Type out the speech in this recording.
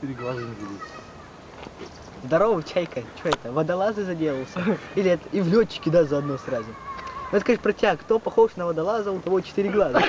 Четыре глаза не видит. Здорово, чайка. Что это, водолазы заделался? Или это и в летчики, да, заодно сразу? Ну, скажи про тебя, кто похож на водолаза, у того четыре глаза?